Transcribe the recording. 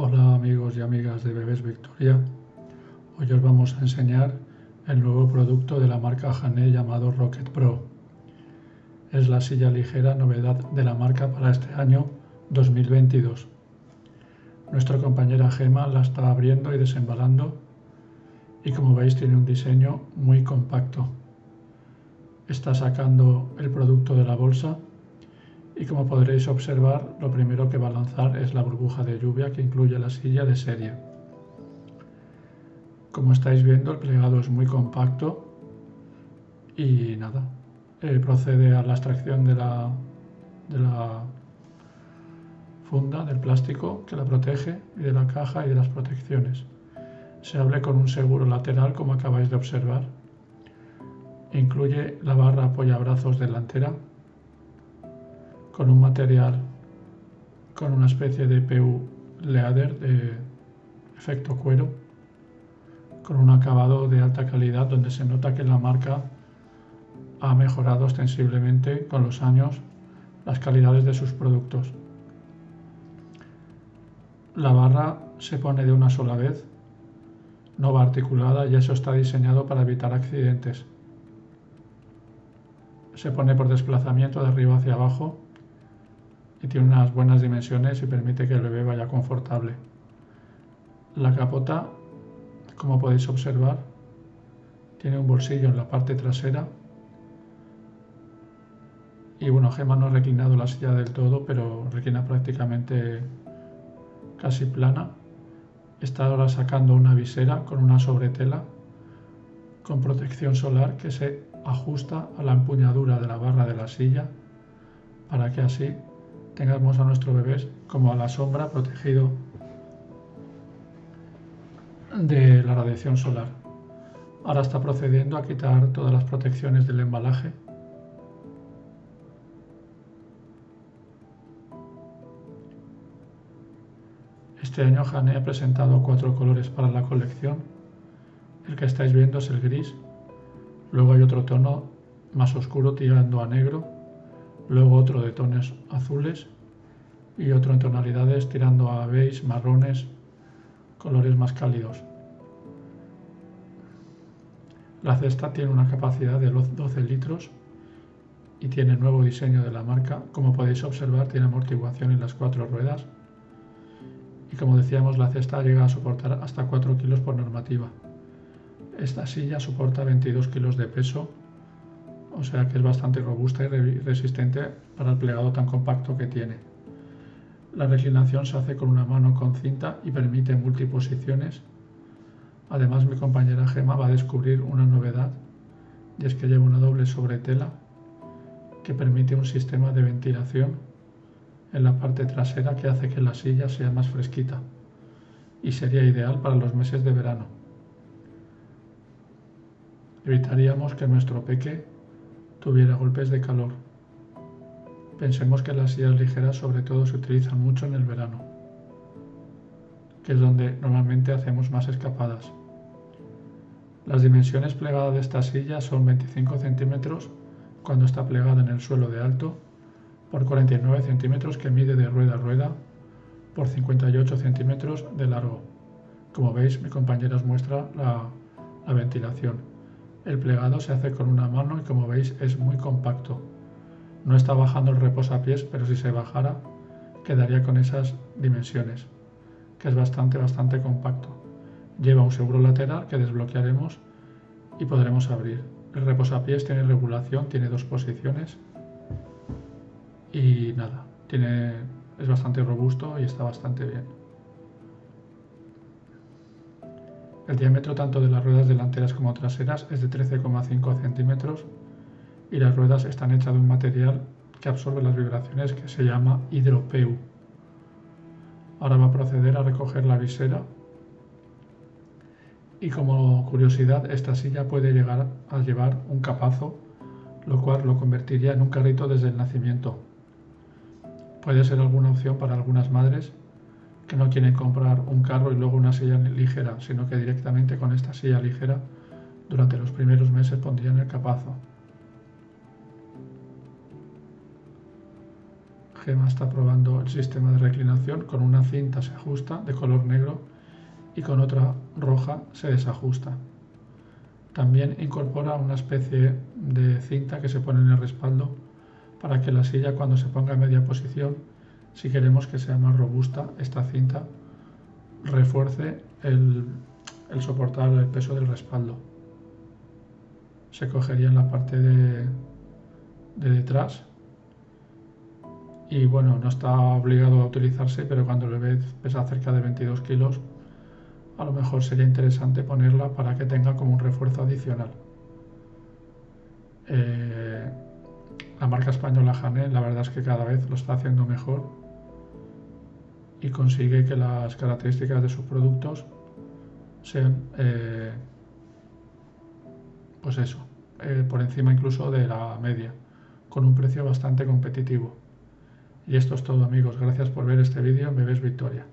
Hola amigos y amigas de Bebés Victoria. Hoy os vamos a enseñar el nuevo producto de la marca Hané llamado Rocket Pro. Es la silla ligera novedad de la marca para este año 2022. Nuestra compañera Gema la está abriendo y desembalando y como veis tiene un diseño muy compacto. Está sacando el producto de la bolsa y como podréis observar lo primero que va a lanzar es la burbuja de lluvia que incluye la silla de serie. Como estáis viendo el plegado es muy compacto y nada, eh, procede a la extracción de la, funda del plástico que la protege y de la caja y de las protecciones. Se abre con un seguro lateral como acabáis de observar. Incluye la barra apoyabrazos delantera con un material con una especie de PU leather de efecto cuero con un acabado de alta calidad donde se nota que la marca ha mejorado ostensiblemente con los años las calidades de sus productos. La barra se pone de una sola vez, no va articulada y eso está diseñado para evitar accidentes. Se pone por desplazamiento de arriba hacia abajo y tiene unas buenas dimensiones y permite que el bebé vaya confortable. La capota, como podéis observar, tiene un bolsillo en la parte trasera y bueno, Gema no ha reclinado la silla del todo, pero reclina prácticamente casi plana. Está ahora sacando una visera con una sobretela con protección solar que se ajusta a la empuñadura de la barra de la silla para que así tengamos a nuestro bebé como a la sombra protegido de la radiación solar. Ahora está procediendo a quitar todas las protecciones del embalaje. Este año Hane ha presentado cuatro colores para la colección. El que estáis viendo es el gris. Luego hay otro tono más oscuro tirando a negro luego otro de tonos azules y otro en tonalidades tirando a beige, marrones, colores más cálidos. La cesta tiene una capacidad de 12 litros y tiene nuevo diseño de la marca. Como podéis observar tiene amortiguación en las cuatro ruedas y como decíamos la cesta llega a soportar hasta 4 kilos por normativa. Esta silla soporta 22 kilos de peso o sea que es bastante robusta y resistente para el plegado tan compacto que tiene. La reclinación se hace con una mano con cinta y permite multiposiciones. Además mi compañera Gema va a descubrir una novedad y es que lleva una doble sobretela que permite un sistema de ventilación en la parte trasera que hace que la silla sea más fresquita y sería ideal para los meses de verano. Evitaríamos que nuestro peque tuviera golpes de calor. Pensemos que las sillas ligeras sobre todo se utilizan mucho en el verano, que es donde normalmente hacemos más escapadas. Las dimensiones plegadas de esta silla son 25 centímetros cuando está plegada en el suelo de alto por 49 centímetros que mide de rueda a rueda por 58 centímetros de largo. Como veis, mi compañera os muestra la, la ventilación. El plegado se hace con una mano y como veis es muy compacto. No está bajando el reposapiés, pero si se bajara quedaría con esas dimensiones, que es bastante, bastante compacto. Lleva un seguro lateral que desbloquearemos y podremos abrir. El reposapiés tiene regulación, tiene dos posiciones y nada, tiene, es bastante robusto y está bastante bien. El diámetro tanto de las ruedas delanteras como traseras es de 13,5 centímetros y las ruedas están hechas de un material que absorbe las vibraciones que se llama hidropeu. Ahora va a proceder a recoger la visera y como curiosidad esta silla puede llegar a llevar un capazo lo cual lo convertiría en un carrito desde el nacimiento. Puede ser alguna opción para algunas madres que no quieren comprar un carro y luego una silla ligera, sino que directamente con esta silla ligera durante los primeros meses pondrían el capazo. Gema está probando el sistema de reclinación. Con una cinta se ajusta de color negro y con otra roja se desajusta. También incorpora una especie de cinta que se pone en el respaldo para que la silla cuando se ponga en media posición, si queremos que sea más robusta, esta cinta refuerce el, soportar el peso del respaldo. Se cogería en la parte de, de detrás y bueno, no está obligado a utilizarse, pero cuando el bebé pesa cerca de 22 kilos, a lo mejor sería interesante ponerla para que tenga como un refuerzo adicional. Eh, la marca española Hané, la verdad es que cada vez lo está haciendo mejor y consigue que las características de sus productos sean, eh, pues eso, eh, por encima incluso de la media, con un precio bastante competitivo. Y esto es todo amigos, gracias por ver este vídeo, Bebés Victoria.